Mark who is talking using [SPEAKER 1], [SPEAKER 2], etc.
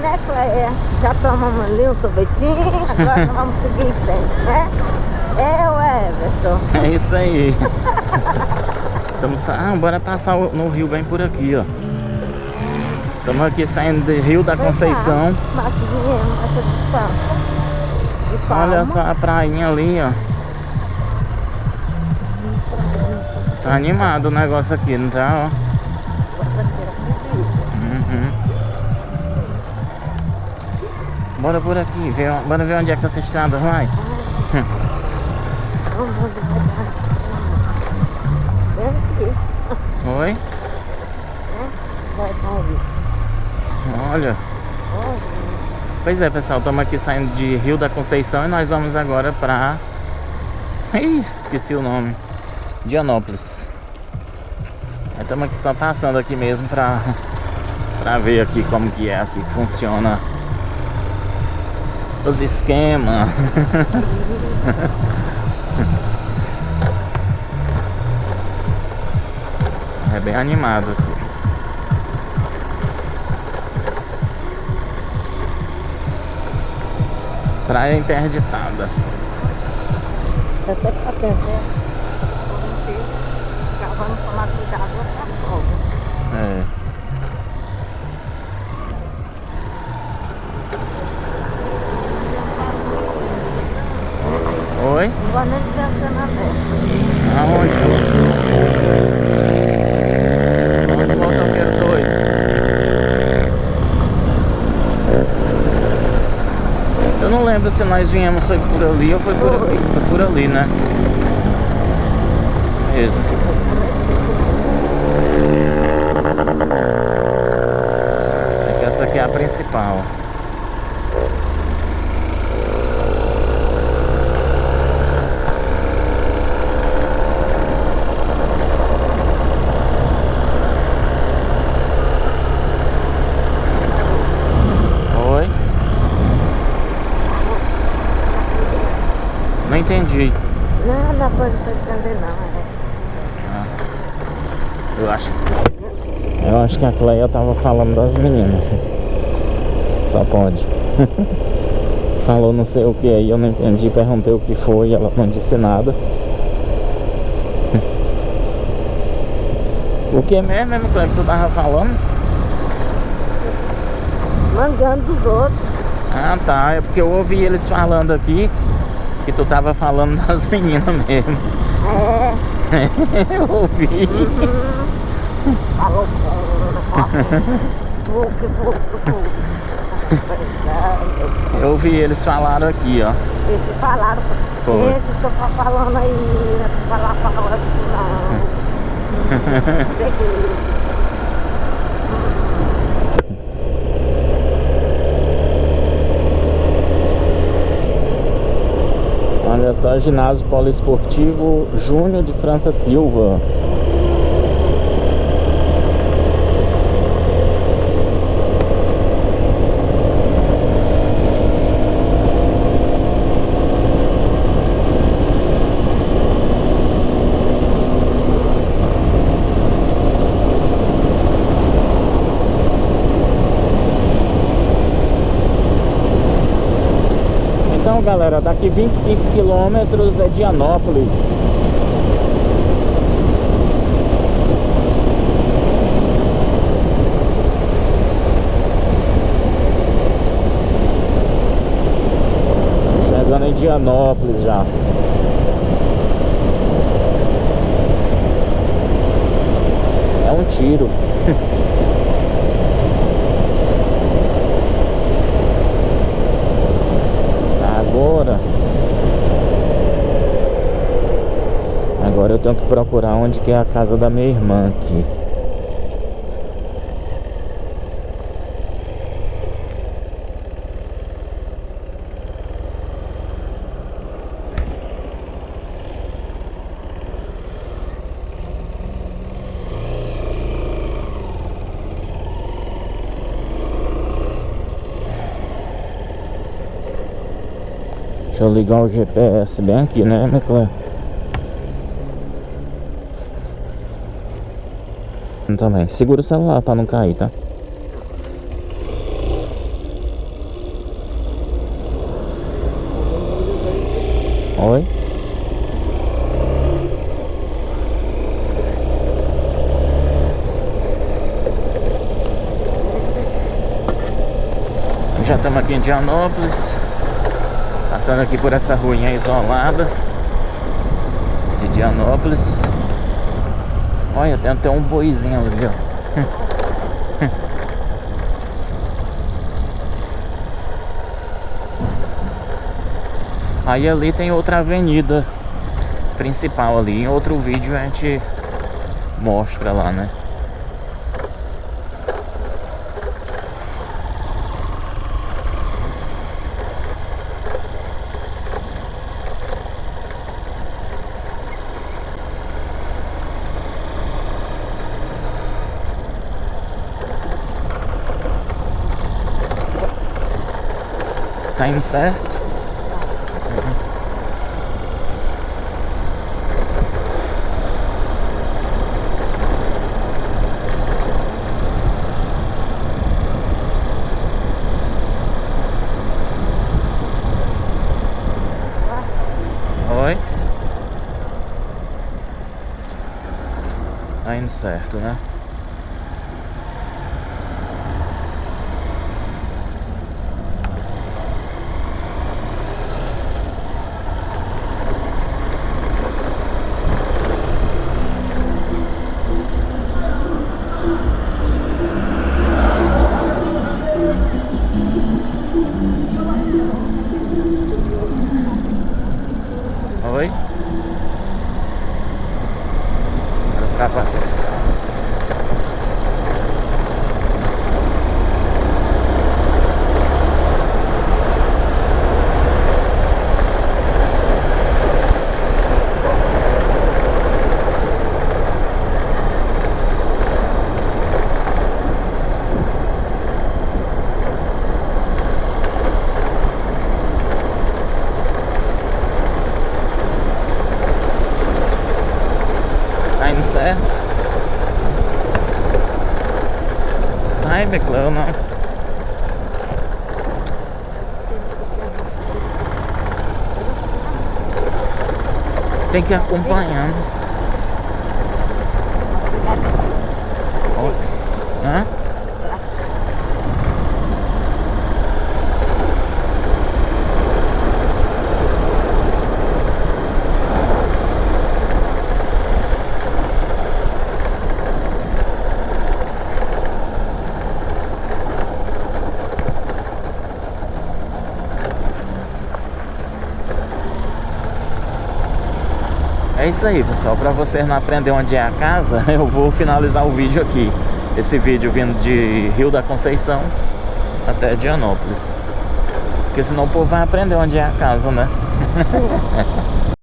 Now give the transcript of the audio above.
[SPEAKER 1] né, Cleia? Já tomamos ali um sorvetinho, agora vamos seguir em frente, né? É, o Everton.
[SPEAKER 2] É isso aí. Estamos ah, bora passar no rio bem por aqui, ó. Estamos aqui saindo do Rio da Conceição. Olha só a prainha ali, ó. Tá animado o negócio aqui, não tá? Ó. Bora por aqui, ver, bora ver onde é que essa estrada vai. Oi? Olha. Pois é, pessoal, estamos aqui saindo de Rio da Conceição e nós vamos agora para... Ih, esqueci o nome. Dianópolis. Estamos aqui só passando aqui mesmo para para ver aqui como que é, aqui que funciona os esquemas. é bem animado aqui. Praia interditada.
[SPEAKER 1] Até pra atender. Vamos tomar cuidado com a folga.
[SPEAKER 2] É. Oi?
[SPEAKER 1] Igual nem dançando na festa.
[SPEAKER 2] Aonde? Nossa, o motoqueiro doido. Eu não lembro se nós viemos foi por ali ou foi por aqui. Foi por ali, né? Mesmo. É que essa aqui é a principal. Oi? Não entendi.
[SPEAKER 1] Não, não pode entender não. É.
[SPEAKER 2] Eu acho Eu acho que a Cleia tava falando das meninas. Só pode. Falou não sei o que aí, eu não entendi, perguntei o que foi, ela não disse nada. O que mesmo, mesmo, que tu tava falando?
[SPEAKER 1] Mangando dos outros.
[SPEAKER 2] Ah tá, é porque eu ouvi eles falando aqui que tu tava falando das meninas mesmo.
[SPEAKER 1] É.
[SPEAKER 2] eu ouvi.
[SPEAKER 1] Falou pouco, pouco.
[SPEAKER 2] Eu ouvi eles falaram aqui, ó.
[SPEAKER 1] Eles falaram,
[SPEAKER 2] Foi.
[SPEAKER 1] esses que eu tô falando aí, né? falar palavra assim, não. Peguei.
[SPEAKER 2] Olha só, ginásio poliesportivo Júnior de França Silva. Galera, daqui 25 quilômetros é Dianópolis. Chegando em Dianópolis já. É um tiro. Agora Agora eu tenho que procurar onde que é a casa da minha irmã aqui Deixa eu ligar o GPS bem aqui, né, Meclé? também. Segura o celular pra não cair, tá? Oi? Já estamos aqui em Dianópolis Passando aqui por essa ruinha isolada De Dianópolis Olha, tem até um boizinho ali, ó Aí ali tem outra avenida principal ali. Em outro vídeo a gente mostra lá, né? Tá indo certo? Oi? Tá indo certo, né? Oi? Agora ultrapassa esse carro. Tá indo certo? Ai, Beclão, não. Tem É isso aí, pessoal. Para vocês não aprender onde é a casa, eu vou finalizar o vídeo aqui. Esse vídeo vindo de Rio da Conceição até Dianópolis. Porque senão o povo vai aprender onde é a casa, né?